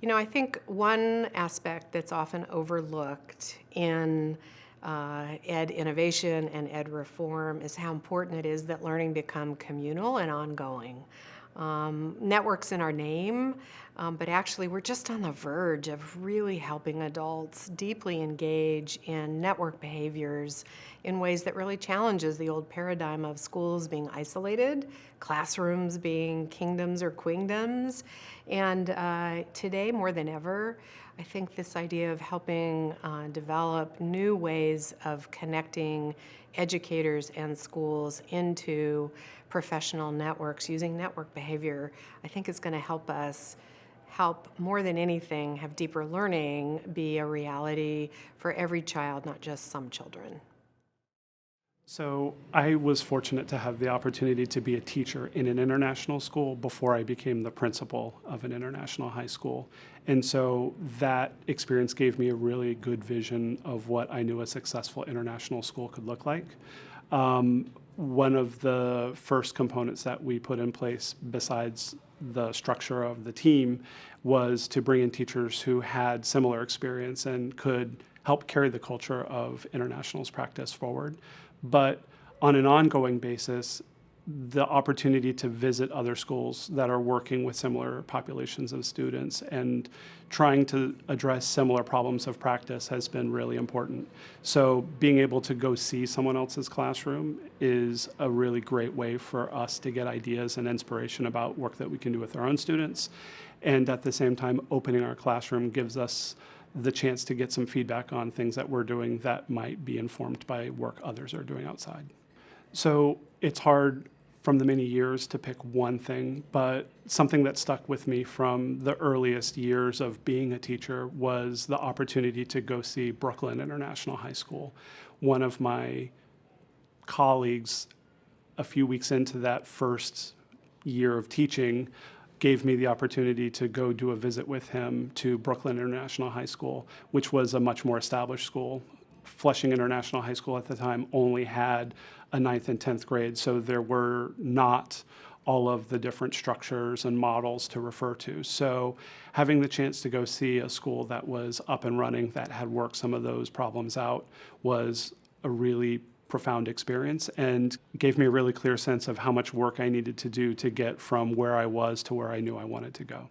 You know, I think one aspect that's often overlooked in uh, ed innovation and ed reform is how important it is that learning become communal and ongoing. Um, networks in our name, um, but actually we're just on the verge of really helping adults deeply engage in network behaviors in ways that really challenges the old paradigm of schools being isolated, classrooms being kingdoms or queendoms. And uh, today, more than ever, I think this idea of helping uh, develop new ways of connecting educators and schools into professional networks using network behavior, I think is going to help us help more than anything have deeper learning be a reality for every child, not just some children. So I was fortunate to have the opportunity to be a teacher in an international school before I became the principal of an international high school. And so that experience gave me a really good vision of what I knew a successful international school could look like. Um, one of the first components that we put in place besides the structure of the team was to bring in teachers who had similar experience and could help carry the culture of internationals practice forward. But on an ongoing basis, the opportunity to visit other schools that are working with similar populations of students and trying to address similar problems of practice has been really important. So being able to go see someone else's classroom is a really great way for us to get ideas and inspiration about work that we can do with our own students. And at the same time, opening our classroom gives us the chance to get some feedback on things that we're doing that might be informed by work others are doing outside. So it's hard from the many years to pick one thing, but something that stuck with me from the earliest years of being a teacher was the opportunity to go see Brooklyn International High School. One of my colleagues, a few weeks into that first year of teaching, gave me the opportunity to go do a visit with him to Brooklyn International High School, which was a much more established school. Flushing International High School at the time only had a ninth and 10th grade, so there were not all of the different structures and models to refer to. So having the chance to go see a school that was up and running, that had worked some of those problems out, was a really profound experience and gave me a really clear sense of how much work I needed to do to get from where I was to where I knew I wanted to go.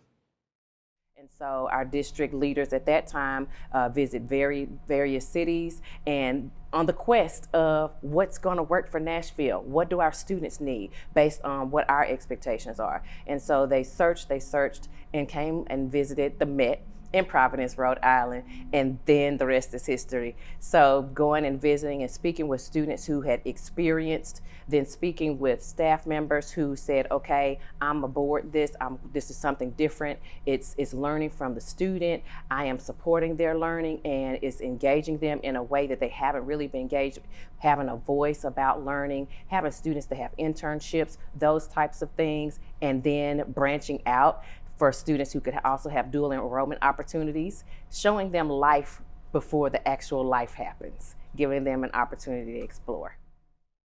And so our district leaders at that time uh, visit very various cities and on the quest of what's going to work for Nashville. What do our students need based on what our expectations are? And so they searched, they searched and came and visited the Met in Providence, Rhode Island, and then the rest is history. So going and visiting and speaking with students who had experienced, then speaking with staff members who said, okay, I'm aboard this, I'm, this is something different. It's, it's learning from the student, I am supporting their learning and it's engaging them in a way that they haven't really been engaged, having a voice about learning, having students that have internships, those types of things, and then branching out for students who could also have dual enrollment opportunities, showing them life before the actual life happens, giving them an opportunity to explore.